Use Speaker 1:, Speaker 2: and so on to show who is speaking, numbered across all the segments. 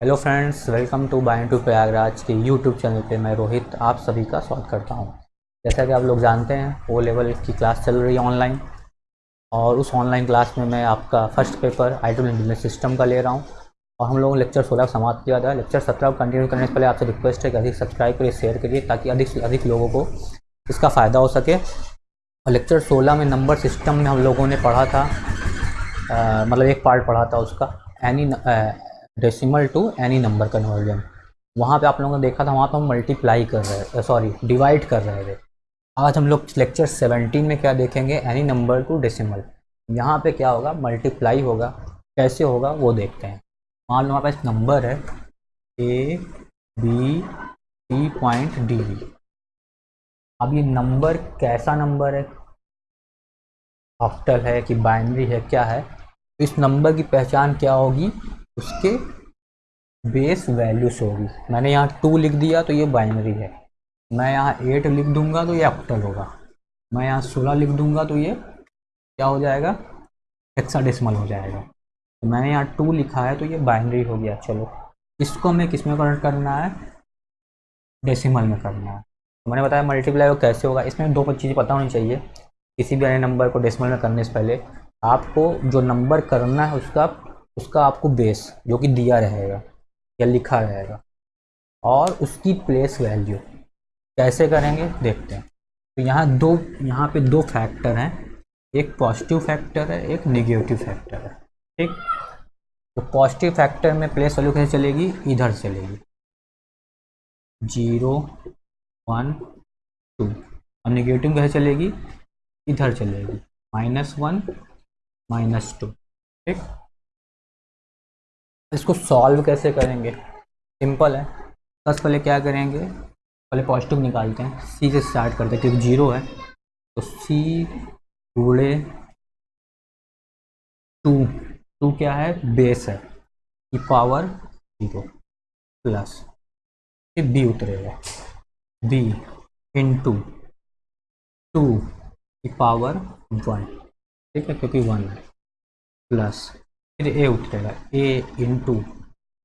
Speaker 1: Hello friends welcome to by two Prayagraj के YouTube channel पे मैं रोहित आप सभी का स्वागत करता हूँ। जैसा कि आप लोग जानते हैं ओ लेवल की क्लास चल रही है ऑनलाइन और उस ऑनलाइन क्लास में मैं आपका first paper I to business system का ले रहा हूँ और हम लोगों ने लेक्चर सोलह समाप्त किया था। लेक्चर सत्रह कंटिन्यू करने से पहले आपसे रिक्वेस्ट है कि अधिक सब्सक्राइब करिए शेयर करिए ताकि अधिक से अधिक लोगों को इसका फ़ायदा हो सके। और लेक्चर सोलह में नंबर सिस्टम में हम लोगों ने पढ़ा था मतलब एक पार्ट पढ़ा था उसका any decimal to any number conversion वहाँ पे आप लोगों ने देखा था, वहाँ पे हम मल्टीप्लाई कर रहे थे सॉरी डिवाइड कर रहे थे। आज हम लोग लेक्चर 17 में क्या देखेंगे? एनी नंबर टू डेसिमल यहाँ पे क्या होगा? मल्टीप्लाई होगा। कैसे होगा? वो देखते हैं। मान लो हमारे पास नंबर है A B C point D V अब ये नंबर कैसा नंबर है? ऑक्टल है कि बाइनरी है, क्या है? इस नंबर की पहचान क्या होगी? उसके बेस वैल्यूस होगी। मैंने यहाँ टू लिख दिया तो ये बाइनरी है। मैं यहाँ एट लिख दूँगा तो ये ऑक्टल होगा। मैं यहाँ सोलह लिख दूँगा तो ये क्या हो जाएगा? हेक्साडेसिमल हो जाएगा। तो मैंने यहाँ टू लिखा है तो ये बाइनरी हो गया। चलो, इसको हमें किसमें कन्वर्ट करना है? डेसिमल में करना है। तो मैंने बताया मल्टीप्लाई कैसे होगा? इसमें दो चीज़ें पता होनी चाहिए। किसी भी अन्य नंबर को डेसिमल में करने से पहले आपको जो नंबर करना है उसका उसका आपको बेस जो कि दिया रहेगा, या लिखा रहेगा, और उसकी प्लेस वैल्यू कैसे करेंगे? देखते हैं। तो यहाँ दो, यहाँ पे दो फैक्टर हैं। एक पॉजिटिव फैक्टर है, एक निगेटिव फैक्टर है। ठीक? तो पॉजिटिव फैक्टर में प्लेस वैल्यू कैसे चलेगी? इधर चलेगी। Zero, one, two. और निगेटिव कैसे चलेगी? इधर चलेगी। Minus one, minus two. ठीक? इसको सॉल्व कैसे करेंगे? सिंपल है। बस पहले क्या करेंगे? पहले पॉजिटिव निकालते हैं। सी से स्टार्ट करते हैं, क्योंकि ज़ीरो है। तो सी गुड़े टू टू क्या है? बेस है। की पावर ज़ीरो प्लस फिर बी उतरेगा। बी इन टू टू की पावर वन ठीक है? क्योंकि वन है। प्लस फिर ए उतरेगा ए इंटू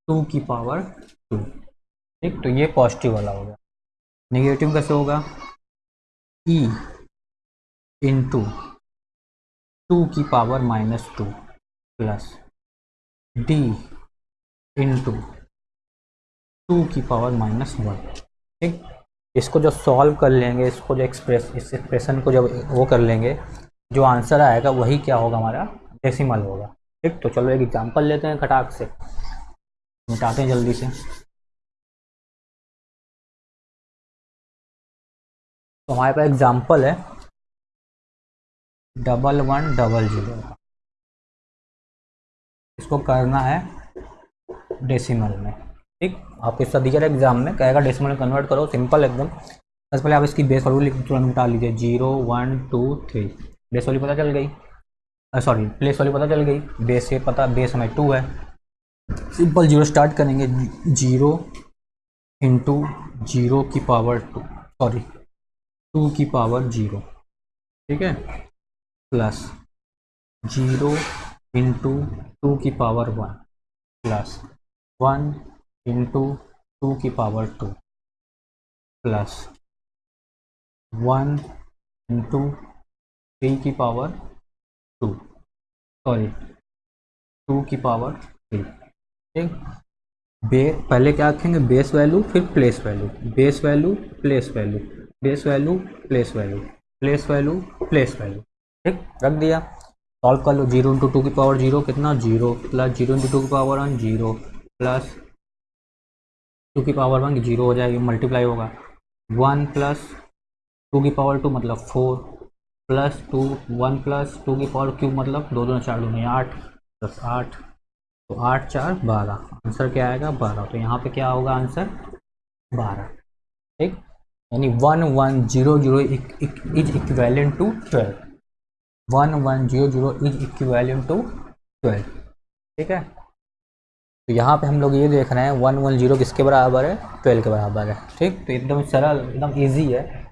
Speaker 1: टू की पावर टू ठीक? तो ये पॉजिटिव वाला होगा नेगेटिव कैसे होगा? ई इंटू टू टू की power minus two plus D into two two की पावर माइनस वन ठीक? इसको जो सॉल्व कर लेंगे, इसको जो एक्सप्रेस इस एक्सप्रेशन को जब वो कर लेंगे, जो आंसर आएगा, वही क्या होगा हमारा? डेसिमल होगा। ठीक तो चलो एक एग्ज़ाम्पल लेते हैं खटाक से। मिटाते हैं जल्दी से। तो हमारे पास एग्ज़ाम्पल है। डबल वन डबल ज़ीरो इसको करना है डेसिमल में। ठीक आपके साथ दिया एग्ज़ाम में कहेगा डेसिमल में कन्वर्ट करो सिंपल एकदम। सबसे पहले आप इसकी बेस वैल्यू तुरंत मिटा लीजिए। Zero one two three base value पता चल गई। सॉरी प्लेस वाली पता चल गई। बेस से पता बेस हमें टू है। सिंपल ज़ीरो स्टार्ट करेंगे। ज़ीरो इंटू ज़ीरो की पावर टू सॉरी टू की पावर ज़ीरो ठीक है? प्लस ज़ीरो इंटू टू की power one plus one into two की power two plus one into three की पावर टू सॉरी टू की power three ठीक? बे पहले क्या रखेंगे? बेस वैल्यू फिर place value base value place value base value place value place value place value ठीक? रख दिया। सॉल्व कर लो। ज़ीरो इंटू टू की पावर ज़ीरो कितना? Zero plus zero into two की power one zero plus two की पावर वन ज़ीरो हो जाएगी मल्टीप्लाई होगा। वन प्लस टू की पावर टू मतलब four plus two, one plus two की पावर क्यूब मतलब दो दो चार दो नहीं आठ प्लस आठ तो आठ, चार, बारह। आंसर क्या आएगा? बारह। तो यहाँ पे क्या होगा आंसर बारह। ठीक? यानी one one, zero zero is equivalent to twelve one one, zero zero is equivalent to twelve ठीक है? तो यहाँ पे हम लोग ये देख रहे हैं, वन वन, ज़ीरो किसके बराबर है? ट्वेल्व के बराबर है। ठीक? तो एकदम सरल, एकदम ईजी है।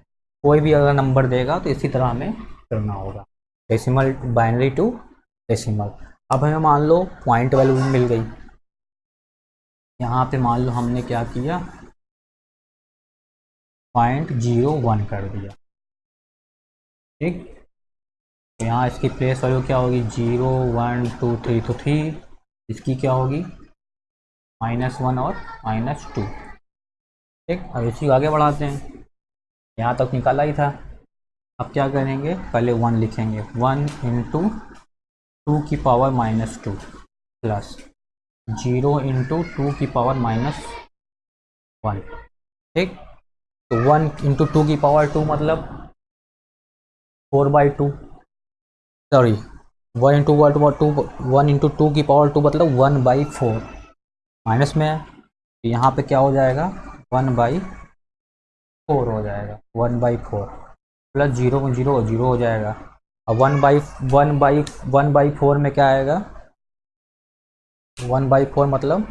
Speaker 1: कोई भी अगर नंबर देगा तो इसी तरह हमें करना होगा। डेसिमल बाइनरी टू डेसिमल अब हमें मान लो पॉइंट वैल्यू मिल गई। यहाँ पे मान लो हमने क्या किया? पॉइंट ज़ीरो वन कर दिया। ठीक? तो यहाँ इसकी प्लेस वैल्यू क्या होगी? ज़ीरो वन टू थ्री तो थ्री इसकी क्या होगी? माइनस वन और माइनस टू ठीक? अब इसी को आगे बढ़ाते हैं। यहाँ तक निकाला ही था। अब क्या करेंगे? पहले वन लिखेंगे। वन इंटू टू की power minus two plus zero into two की पावर माइनस वन ठीक? तो वन इंटू टू की पावर टू मतलब four by two sorry one into one two one into two की पावर टू मतलब one by four minus में है। तो यहाँ पे क्या हो जाएगा? वन बाई फोर हो जाएगा one by four plus zero zero zero हो जाएगा। अब one by one by one by four में क्या आएगा? वन बाई फोर मतलब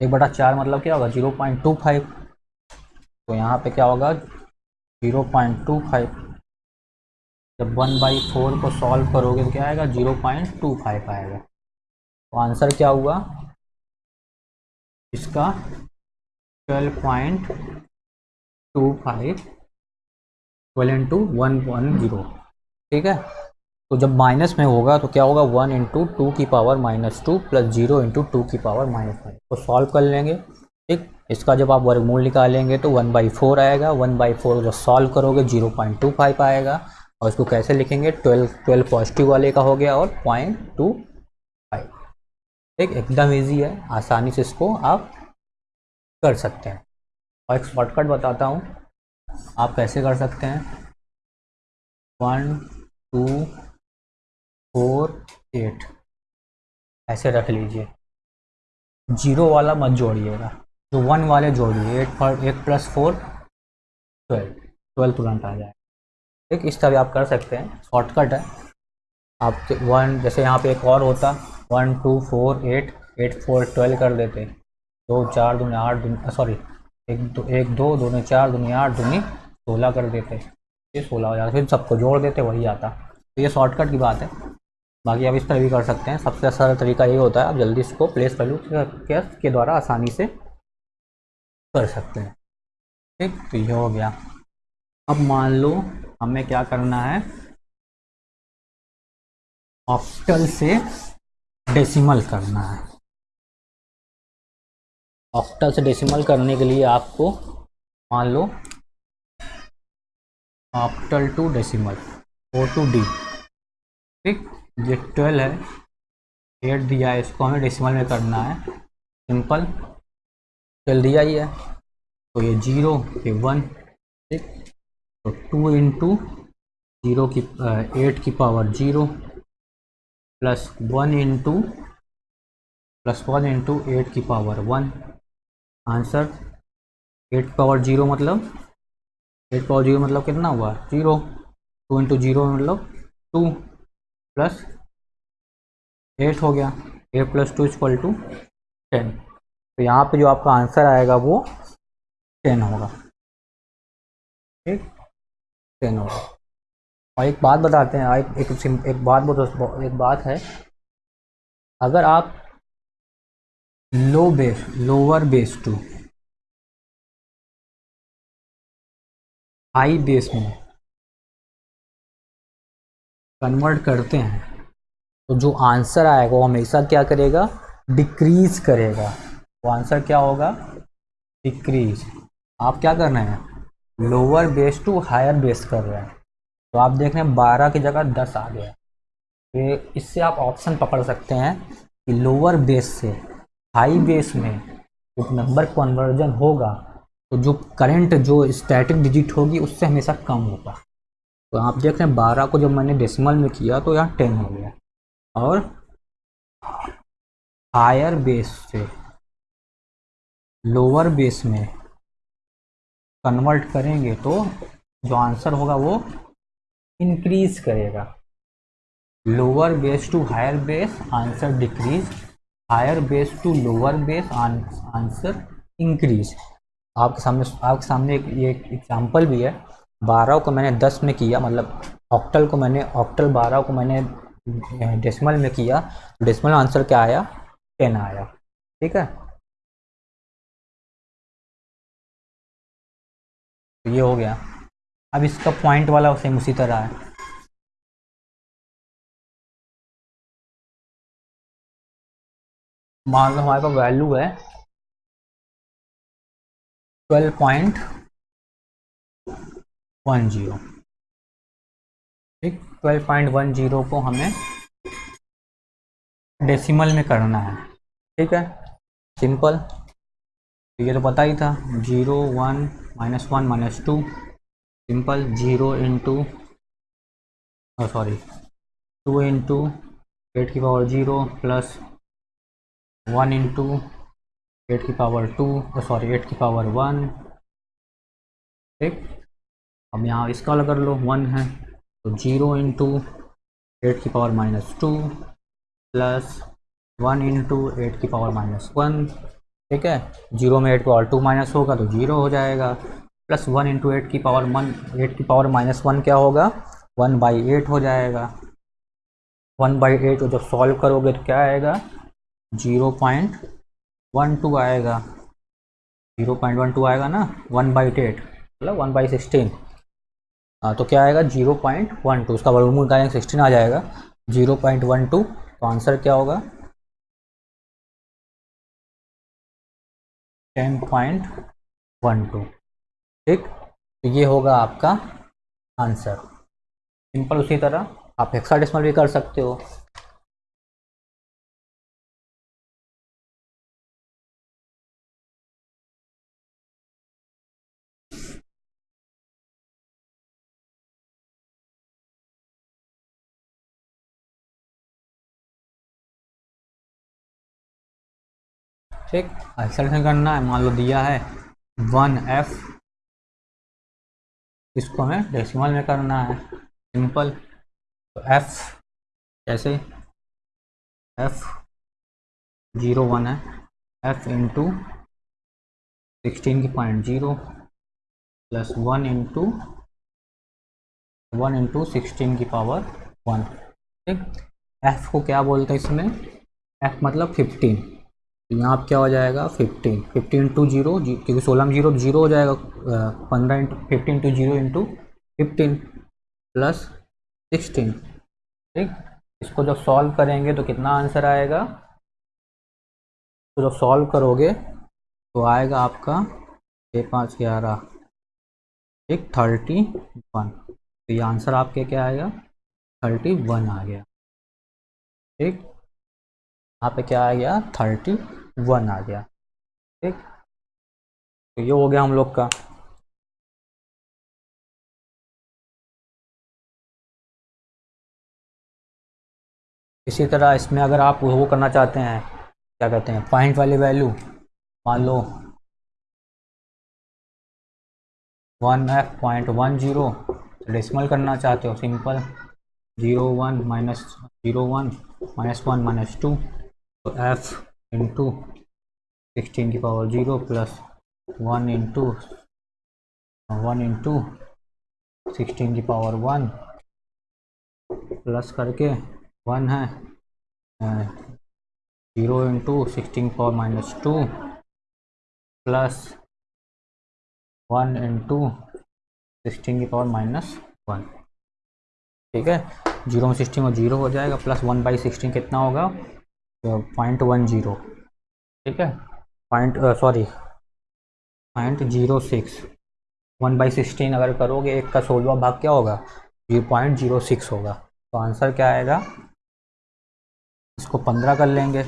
Speaker 1: एक बटा चार मतलब क्या होगा? ज़ीरो पॉइंट टू फाइव तो यहाँ पे क्या होगा? ज़ीरो पॉइंट टू फाइव जब वन बाई फोर को सॉल्व करोगे तो क्या आएगा? ज़ीरो पॉइंट टू फाइव आएगा। तो आंसर क्या हुआ? इसका twelve point two five twelve into one one zero ठीक है? तो जब माइनस में होगा तो क्या होगा? वन इंटू टू की power minus two plus zero into two की पावर माइनस फाइव तो सॉल्व कर लेंगे, ठीक? इसका जब आप वर्गमूल निकालेंगे तो वन बाई फोर आएगा। वन बाई फोर जब सॉल्व करोगे ज़ीरो पॉइंट टू फाइव आएगा। और इसको कैसे लिखेंगे? ट्वेल्व ट्वेल्व पॉजिटिव वाले का हो गया और पॉइंट टू फाइव ठीक? एकदम ईजी है। आसानी से इसको आप कर सकते हैं। और एक शॉर्टकट बताता हूँ। आप कैसे कर सकते हैं? वन टू फोर एट ऐसे रख लीजिए। ज़ीरो वाला मत जोड़िएगा। जो वन वाले जोड़िए एट पर eight plus four twelve twelve तुरंत आ जाए। ठीक, इस तरह आप कर सकते हैं। शॉर्टकट है। आप वन जैसे यहाँ पे एक और होता। One two four eight eight four twelve कर देते। दो, चार, दूनी आठ, दूनी सॉरी एक दो एक दो दूनी चार दूनी आठ दूनी सोलह कर देते। ये सोलह हो जाता फिर सबको जोड़ देते, वही आता। तो ये शॉर्टकट की बात है। बाकी आप इस तरह भी कर सकते हैं। सबसे सरल तरीका ये होता है, आप जल्दी इसको प्लेस वैल्यू के द्वारा आसानी से कर सकते हैं। ठीक तो ये हो गया। अब मान लो हमें क्या करना है? ऑप्टल से डेसिमल करना है। ऑक्टल से डेसिमल करने के लिए आपको मान लो octal to decimal O to D ठीक? ये ट्वेल्व है एट दिया है, इसको हमें डेसिमल में करना है। सिंपल, ट्वेल्व दिया ही है। तो ये ज़ीरो, ये वन, ठीक? तो टू इंटू ज़ीरो की एट की power zero plus one into plus one into eight की power one answer eight power zero मतलब एट पावर ज़ीरो मतलब कितना हुआ? ज़ीरो टू इंटू ज़ीरो मतलब टू प्लस एट हो गया। Eight plus two equal to ten तो यहाँ पे जो आपका आंसर आएगा वो टेन होगा। ठीक? टेन होगा। और एक बात बताते हैं एक एक, एक बात बहुत एक बात है। अगर आप low base, lower base to. High base में कन्वर्ट करते हैं तो जो आंसर आएगा वो हमेशा क्या करेगा? डिक्रीज करेगा। वो आंसर क्या होगा? डिक्रीज। आप क्या कर रहे हैं? Lower base to higher base कर रहे हैं। तो आप देख रहे हैं बारह की जगह दस आ गया तो इससे आप ऑप्शन पकड़ सकते हैं कि लोअर बेस से हाई बेस में जो नंबर कन्वर्जन होगा तो जो करंट जो स्टैटिक डिजिट होगी, उससे हमेशा कम होगा। तो आप देख रहे हैं, बारह को जब मैंने डेसिमल में किया तो यहाँ टेन हो गया। और हायर बेस से लोअर बेस में कन्वर्ट करेंगे तो जो आंसर होगा वो इंक्रीज करेगा। Lower base to higher base answer decrease higher base to lower base answer increase आपके सामने आपके सामने एक, ये एग्ज़ाम्पल भी है। बारह को मैंने दस में किया मतलब ऑक्टल को मैंने ऑक्टल बारह को मैंने डेसिमल में किया। डेसिमल आंसर क्या आया? टेन आया। ठीक है? तो ये हो गया। अब इसका पॉइंट वाला सेम उसी तरह है। मान लो हमारे पास वैल्यू है ट्वेल्व पॉइंट वन ज़ीरो ठीक ट्वेल्व पॉइंट वन ज़ीरो को हमें डेसिमल में करना है। ठीक है? सिंपल ये तो पता ही था। Zero one minus one minus two simple zero into sorry two into eight की power zero plus one into eight की पावर टू सॉरी एट की पावर वन ठीक? अब यहाँ इसका अलग कर लो वन है तो ज़ीरो इंटू एट की power minus two plus one into eight की पावर माइनस वन ठीक है? ज़ीरो में एट की पावर टू माइनस होगा तो ज़ीरो हो जाएगा. प्लस वन इंटू एट की पावर वन एट की पावर माइनस वन क्या होगा? वन बाई एट हो जाएगा. वन बाई एट को जब सॉल्व करोगे तो क्या आएगा? ज़ीरो पॉइंट वन टू आएगा। ज़ीरो पॉइंट वन टू आएगा ना? वन बाई एट मतलब वन बाई सिक्सटीन। हाँ तो क्या आएगा? ज़ीरो पॉइंट वन टू, उसका वर्गमूल निकालेंगे, सिक्सटीन आ जाएगा। ज़ीरो पॉइंट वन टू तो आंसर क्या होगा? Ten point one two. ठीक? तो ये होगा आपका आंसर। सिंपल उसी तरह, आप हेक्साडेसिमल भी कर सकते हो। ठीक एक्सेलेशन करना है, मान लो दिया है, वन एफ़, इसको हमें डेसिमल में करना है, सिंपल तो एफ़, कैसे? एफ़ ज़ीरो वन है, एफ़ इंटू सिक्सटीन की point zero, plus one into one into sixteen की पावर वन, ठीक? एफ़ को क्या बोलते हैं इसमें? एफ़ मतलब फिफ्टीन। तो यहाँ आप क्या हो जाएगा? फिफ्टीन फिफ्टीन टू ज़ीरो क्योंकि सोलह में ज़ीरो ज़ीरो हो जाएगा पंद्रह into fifteen two zero into fifteen plus sixteen ठीक? इसको जब सॉल्व करेंगे तो कितना आंसर आएगा? तो जब सॉल्व करोगे तो आएगा आपका छः, पाँच, ग्यारह. ठीक? थर्टी वन तो ये आंसर आपके क्या आएगा? थर्टी वन आ गया. ठीक? यहाँ पे क्या आ गया? थर्टी वन आ गया। ठीक? तो ये हो गया हम लोग का। इसी तरह इसमें अगर आप वो करना चाहते हैं, क्या कहते हैं पॉइंट वाली वैल्यू मान लो one F point one zero decimal करना चाहते हो simple zero one minus zero one minus one minus two तो एफ़ इंटू सिक्सटीन की power zero plus one into one into sixteen की पावर वन प्लस करके one है zero into sixteen power minus two plus one into sixteen की power minus one ठीक है? Zero में sixteen और ज़ीरो हो जाएगा प्लस वन बाई सिक्सटीन कितना होगा? Point one zero. ठीक है। Point sorry. Point zero six. One by sixteen अगर करोगे एक का सोलवा भाग क्या होगा? ज़ीरो पॉइंट ज़ीरो सिक्स होगा। तो आंसर क्या आएगा? इसको पंद्रह कर लेंगे।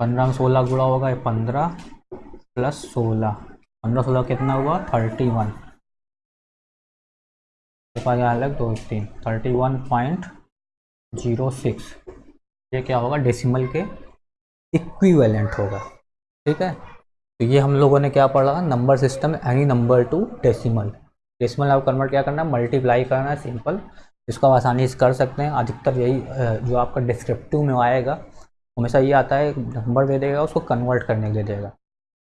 Speaker 1: पंद्रह में सोलह गुड़ा होगा ये पंद्रह प्लस सोलह। पंद्रह सोलह कितना हुआ? Thirty one. अलग दो तीन। Thirty one point zero six. ये क्या होगा? डेसिमल के इक्विवेलेंट होगा। ठीक है? तो ये हम लोगों ने क्या पढ़ा? Number system any number to decimal decimal आप कन्वर्ट क्या करना है? मल्टीप्लाई करना है सिंपल इसको आप आसानी से कर सकते हैं। अधिकतर यही जो आपका डिस्क्रिप्टिव में आएगा, हमेशा ये आता है नंबर दे देगा, उसको कन्वर्ट करने के लिए देगा।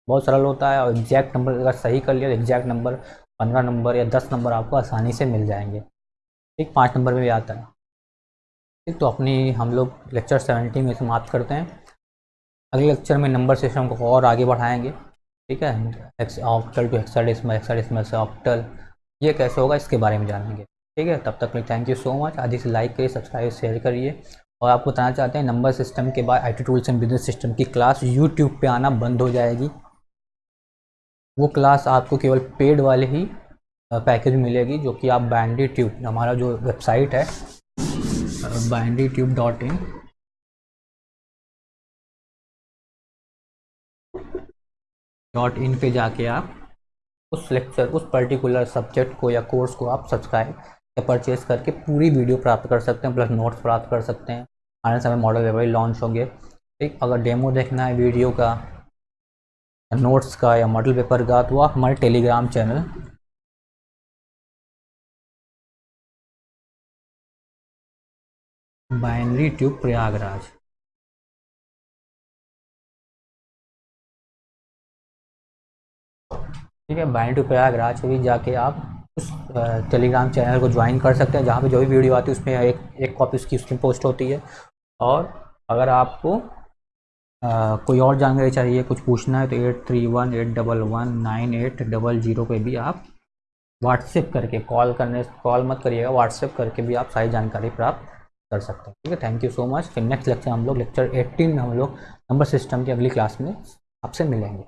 Speaker 1: बहुत सरल होता है। और एग्जैक्ट नंबर अगर सही कर लिया तो एग्जैक्ट नंबर पंद्रह नंबर या दस नंबर आपको आसानी से मिल जाएँगे। ठीक? पाँच नंबर में भी आता है। तो अपनी हम लोग लेक्चर सेवेंटी में समाप्त करते हैं। अगले लेक्चर में नंबर सिस्टम को और आगे बढ़ाएँगे। ठीक है? ऑक्टल टू हेक्साडेसिमल हेक्साडेसिमल से ऑक्टल ये कैसे होगा इसके बारे में जानेंगे। ठीक है? तब तक थैंक यू सो मच आज इसे लाइक करिए सब्सक्राइब शेयर करिए। और आपको बताना चाहते हैं नंबर सिस्टम के बाद I tools and business system की क्लास यूट्यूब पे आना बंद हो जाएगी। वो क्लास आपको केवल पेड वाले ही पैकेज मिलेगी, जो कि आप बैंडी ट्यूब हमारा जो वेबसाइट है ट्यूब डॉट इन पे जाके आप उस लेक्चर उस पर्टिकुलर सब्जेक्ट को या कोर्स को आप सब्सक्राइब या परचेज करके पूरी वीडियो प्राप्त कर सकते हैं प्लस नोट्स प्राप्त कर सकते हैं। आने समय मॉडल वेबसाइट लॉन्च होंगे। ठीक, अगर डेमो देखना है वीडियो का नोट्स का या मॉडल पेपर का तो आप हमारे Telegram channel binary tube Prayagraj. ठीक है बाइनरी ट्यूब प्रयागराज से भी जाके आप उस टेलीग्राम चैनल को ज्वाइन कर सकते हैं जहाँ पे जो भी वीडियो आती है उसमें एक एक कॉपी उसकी उसकी पोस्ट होती है। और अगर आपको आ, कोई और जानकारी चाहिए कुछ पूछना है तो eight three one eight double one nine eight double zero पर भी आप व्हाट्सएप करके कॉल करने कॉल मत करिएगा व्हाट्सएप करके भी आप सारी जानकारी प्राप्त कर सकते हैं। ठीक है थैंक यू सो मच फिर नेक्स्ट लेक्चर हम लोग लेक्चर एट्टीन में हम लोग नंबर सिस्टम की अगली क्लास में आपसे मिलेंगे।